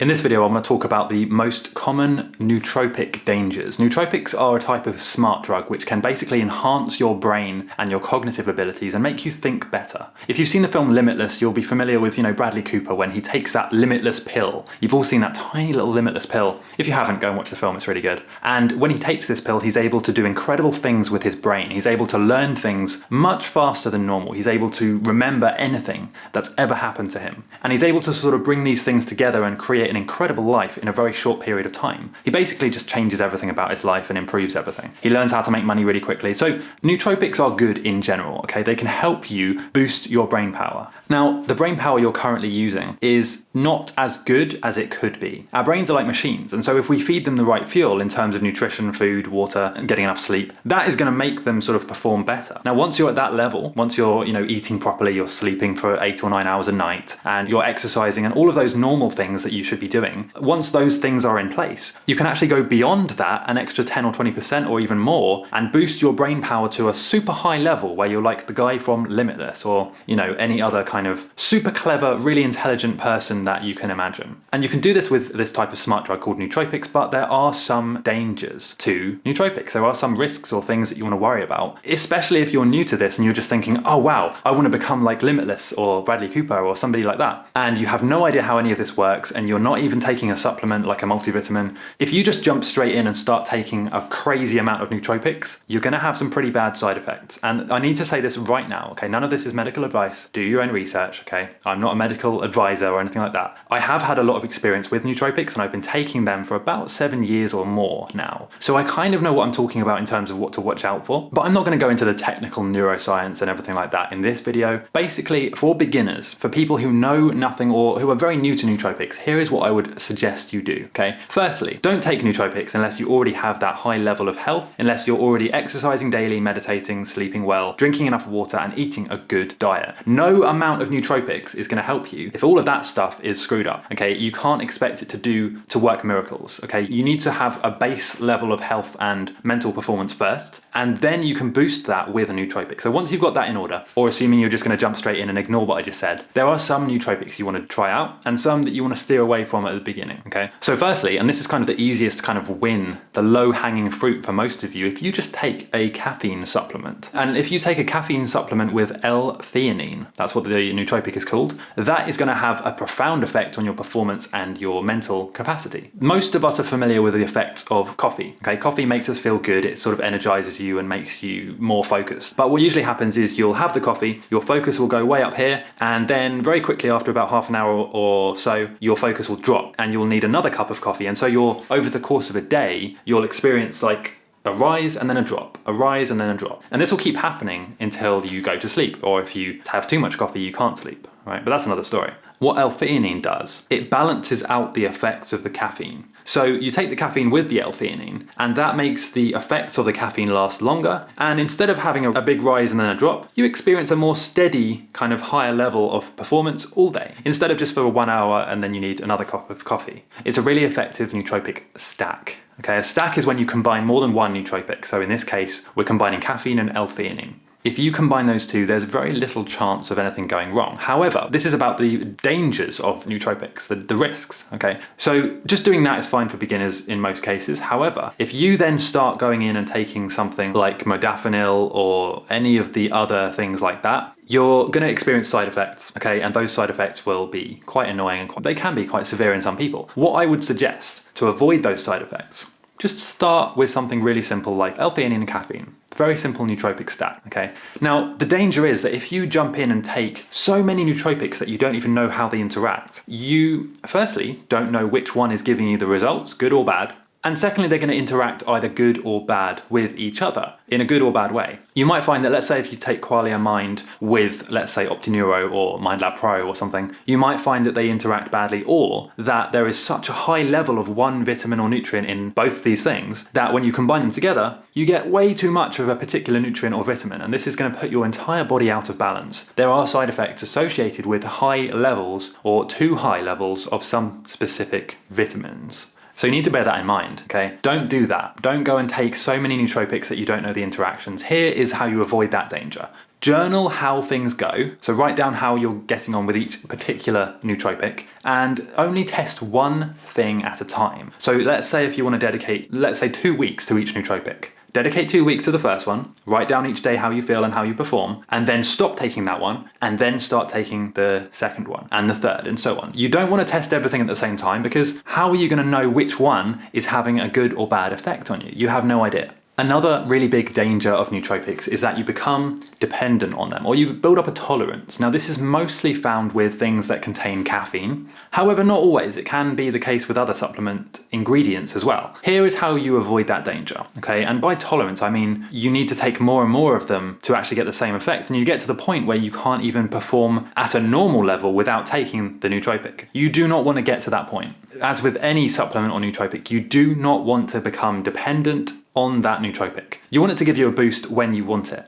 In this video I'm going to talk about the most common nootropic dangers. Nootropics are a type of smart drug which can basically enhance your brain and your cognitive abilities and make you think better. If you've seen the film Limitless you'll be familiar with you know Bradley Cooper when he takes that limitless pill. You've all seen that tiny little limitless pill. If you haven't go and watch the film it's really good. And when he takes this pill he's able to do incredible things with his brain. He's able to learn things much faster than normal. He's able to remember anything that's ever happened to him. And he's able to sort of bring these things together and create an incredible life in a very short period of time. He basically just changes everything about his life and improves everything. He learns how to make money really quickly. So nootropics are good in general, okay? They can help you boost your brain power. Now, the brain power you're currently using is not as good as it could be. Our brains are like machines, and so if we feed them the right fuel in terms of nutrition, food, water, and getting enough sleep, that is going to make them sort of perform better. Now, once you're at that level, once you're, you know, eating properly, you're sleeping for eight or nine hours a night, and you're exercising and all of those normal things that you should be doing, once those things are in place, you can actually go beyond that an extra 10 or 20% or even more and boost your brain power to a super high level where you're like the guy from Limitless or, you know, any other kind of super clever, really intelligent person that you can imagine. And you can do this with this type of smart drug called nootropics, but there are some dangers to nootropics. There are some risks or things that you want to worry about, especially if you're new to this and you're just thinking, oh wow, I want to become like Limitless or Bradley Cooper or somebody like that. And you have no idea how any of this works and you're not even taking a supplement like a multivitamin. If you just jump straight in and start taking a crazy amount of nootropics, you're going to have some pretty bad side effects. And I need to say this right now, okay? None of this is medical advice. Do your own research, okay? I'm not a medical advisor or anything like that. I have had a lot of experience with nootropics and I've been taking them for about seven years or more now. So I kind of know what I'm talking about in terms of what to watch out for, but I'm not going to go into the technical neuroscience and everything like that in this video. Basically, for beginners, for people who know nothing or who are very new to nootropics, here is what I would suggest you do, okay? Firstly, don't take nootropics unless you already have that high level of health, unless you're already exercising daily, meditating, sleeping well, drinking enough water and eating a good diet. No amount of nootropics is going to help you if all of that stuff is screwed up, okay? You can't expect it to do, to work miracles, okay? You need to have a base level of health and mental performance first, and then you can boost that with a nootropic. So once you've got that in order, or assuming you're just going to jump straight in and ignore what I just said, there are some nootropics you want to try out and some that you want to steer away from at the beginning, okay? So firstly, and this is kind of the easiest kind of win, the low hanging fruit for most of you, if you just take a caffeine supplement, and if you take a caffeine supplement with L-theanine, that's what the nootropic is called, that is going to have a profound effect on your performance and your mental capacity. Most of us are familiar with the effects of coffee, okay? Coffee makes us feel good, it sort of energizes you and makes you more focused. But what usually happens is you'll have the coffee, your focus will go way up here, and then very quickly after about half an hour or so, your focus will drop and you'll need another cup of coffee. And so you're, over the course of a day, you'll experience like a rise and then a drop, a rise and then a drop. And this will keep happening until you go to sleep, or if you have too much coffee, you can't sleep, right? But that's another story. What L-theanine does, it balances out the effects of the caffeine. So you take the caffeine with the L-theanine, and that makes the effects of the caffeine last longer, and instead of having a, a, big rise and then a drop, you experience a more steady, kind of higher level of performance all day, instead of just for one hour and then you need another cup of coffee. It's a really effective nootropic stack. Okay, a stack is when you combine more than one nootropic, so in this case, we're combining caffeine and L-theanine. If you combine those two, there's very little chance of anything going wrong. However, this is about the dangers of nootropics, the, the risks, okay? So just doing that is fine for beginners in most cases. However, if you then start going in and taking something like modafinil or any of the other things like that, you're going to experience side effects, okay? And those side effects will be quite annoying and quite, they can be quite severe in some people. What I would suggest to avoid those side effects just start with something really simple like L-theanine and caffeine. Very simple nootropic stack, okay? Now, the danger is that if you jump in and take so many nootropics that you don't even know how they interact, you, firstly, don't know which one is giving you the results, good or bad, and secondly, they're going to interact either good or bad with each other in a good or bad way. You might find that let's say if you take Qualia Mind with let's say OptiNeuro or MindLab Pro or something, you might find that they interact badly or that there is such a high level of one vitamin or nutrient in both these things that when you combine them together, you get way too much of a particular nutrient or vitamin and this is going to put your entire body out of balance. There are side effects associated with high levels or too high levels of some specific vitamins. So you need to bear that in mind, okay? Don't do that. Don't go and take so many nootropics that you don't know the interactions. Here is how you avoid that danger. Journal how things go, so write down how you're getting on with each particular nootropic, and only test one thing at a time. So let's say if you want to dedicate, let's say two weeks to each nootropic. Dedicate two weeks to the first one, write down each day how you feel and how you perform, and then stop taking that one, and then start taking the second one, and the third, and so on. You don't want to test everything at the same time because how are you going to know which one is having a good or bad effect on you? You have no idea. Another really big danger of nootropics is that you become dependent on them or you build up a tolerance. Now this is mostly found with things that contain caffeine. However, not always. It can be the case with other supplement ingredients as well. Here is how you avoid that danger, okay? And by tolerance, I mean you need to take more and more of them to actually get the same effect and you get to the point where you can't even perform at a normal level without taking the nootropic. You do not want to get to that point. As with any supplement or nootropic, you do not want to become dependent on that nootropic. You want it to give you a boost when you want it.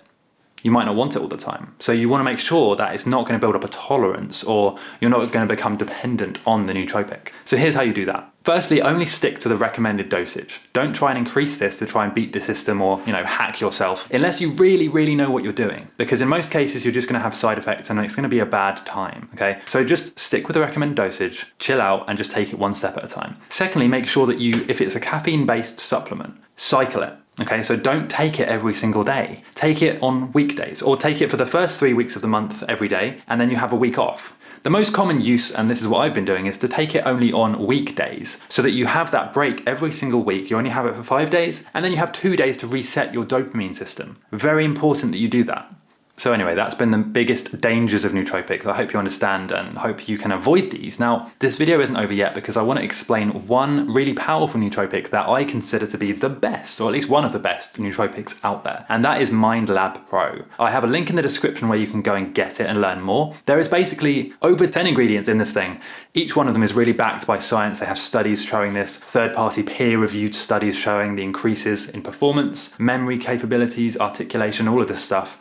You might not want it all the time. So you want to make sure that it's not going to build up a tolerance or you're not going to become dependent on the nootropic. So here's how you do that. Firstly, only stick to the recommended dosage. Don't try and increase this to try and beat the system or, you know, hack yourself unless you really, really know what you're doing. Because in most cases, you're just gonna have side effects and it's gonna be a bad time, okay? So just stick with the recommended dosage, chill out and just take it one step at a time. Secondly, make sure that you, if it's a caffeine-based supplement, cycle it. Okay, so don't take it every single day. Take it on weekdays or take it for the first three weeks of the month every day and then you have a week off. The most common use, and this is what I've been doing, is to take it only on weekdays so that you have that break every single week. You only have it for five days and then you have two days to reset your dopamine system. Very important that you do that. So anyway, that's been the biggest dangers of nootropics. I hope you understand and hope you can avoid these. Now, this video isn't over yet because I want to explain one really powerful nootropic that I consider to be the best, or at least one of the best nootropics out there, and that is MindLab Pro. I have a link in the description where you can go and get it and learn more. There is basically over 10 ingredients in this thing. Each one of them is really backed by science. They have studies showing this, third-party peer-reviewed studies showing the increases in performance, memory capabilities, articulation, all of this stuff.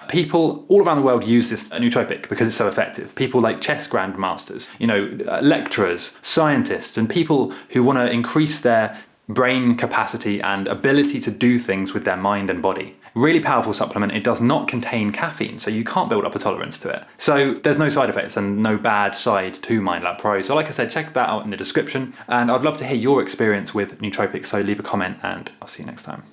All around the world use this nootropic because it's so effective. People like chess grandmasters, you know, uh, lecturers, scientists, and people who want to increase their brain capacity and ability to do things with their mind and body. Really powerful supplement, it does not contain caffeine, so you can't build up a tolerance to it. So there's no side effects and no bad side to MindLab Pro. So like I said, check that out in the description, and I'd love to hear your experience with nootropics, so leave a comment and I'll see you next time.